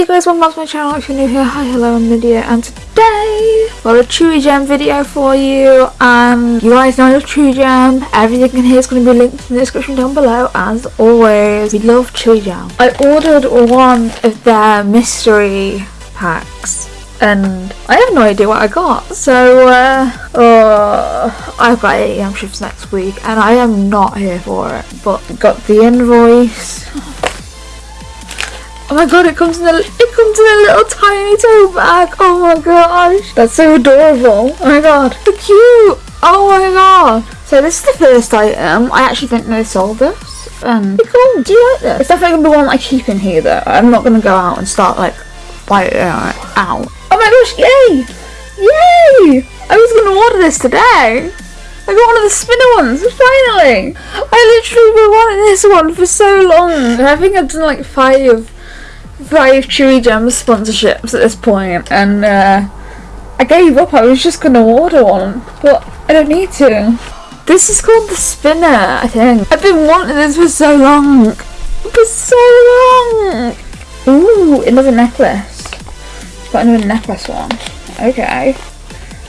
Hey guys, welcome back to my channel if you're new here. Hi, hello, I'm Lydia and today got a Chewigem video for you and you guys know love Chewigem. Everything in here is going to be linked in the description down below as always. We love Chewigem. I ordered one of their mystery packs and I have no idea what I got. So, uh, uh, I've got 8 am shifts next week and I am not here for it. But got the invoice. Oh my god, it comes in a it comes in a little tiny tote bag. Oh my gosh, that's so adorable. Oh my god, so cute. Oh my god. So this is the first item. I actually think they sold this. Um, cool. Do you like this? It's definitely gonna be one I keep in here though. I'm not gonna go out and start like biting it out. Oh my gosh, yay! Yay! I was gonna order this today. I got one of the spinner ones, finally! I literally been wanting this one for so long. I think I've done like five five Chewigem sponsorships at this point, and uh, I gave up. I was just gonna order one, but I don't need to. This is called the spinner, I think. I've been wanting this for so long. For so long! Ooh, another necklace. It's got another necklace one. Okay.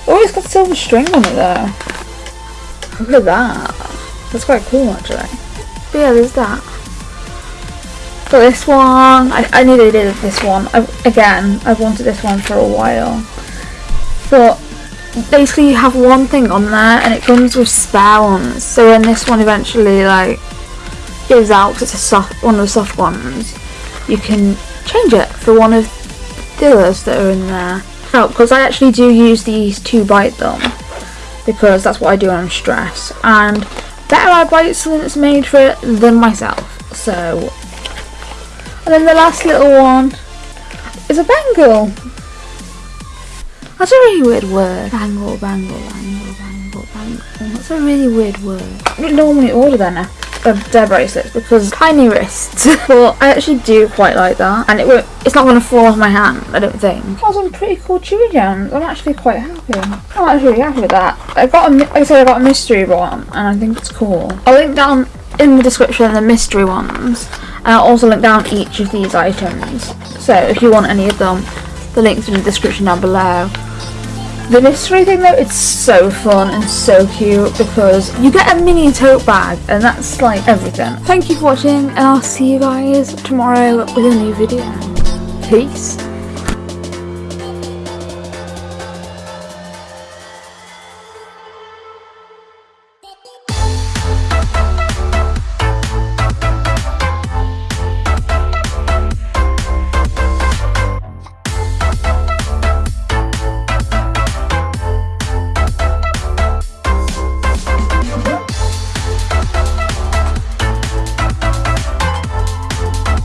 Oh, it's got silver string on it though. Look at that. That's quite cool actually. But yeah, there's that. Got this one. I, I knew they did this one. I, again, I've wanted this one for a while. But basically you have one thing on there and it comes with spare ones. So when this one eventually like gives out, cause it's a soft, one of the soft ones, you can change it for one of the others that are in there. Oh, because I actually do use these to bite them because that's what I do when I'm stressed. And better I bite something that's made for it than myself. So and then the last little one is a bangle. That's a really weird word. Bangle, bangle, bangle, bangle, bangle. That's a really weird word. I don't normally order their, now, uh, their bracelets because tiny wrists. but I actually do quite like that. And it won't, it's not going to fall off my hand, I don't think. That was some pretty cool chewy gems. I'm actually quite happy. I'm actually really happy with that. I got a, like I said, I got a mystery one and I think it's cool. I'll link down in the description the mystery ones and I'll also link down each of these items. So if you want any of them the links in the description down below. The mystery thing though it's so fun and so cute because you get a mini tote bag and that's like everything. Thank you for watching and I'll see you guys tomorrow with a new video. Peace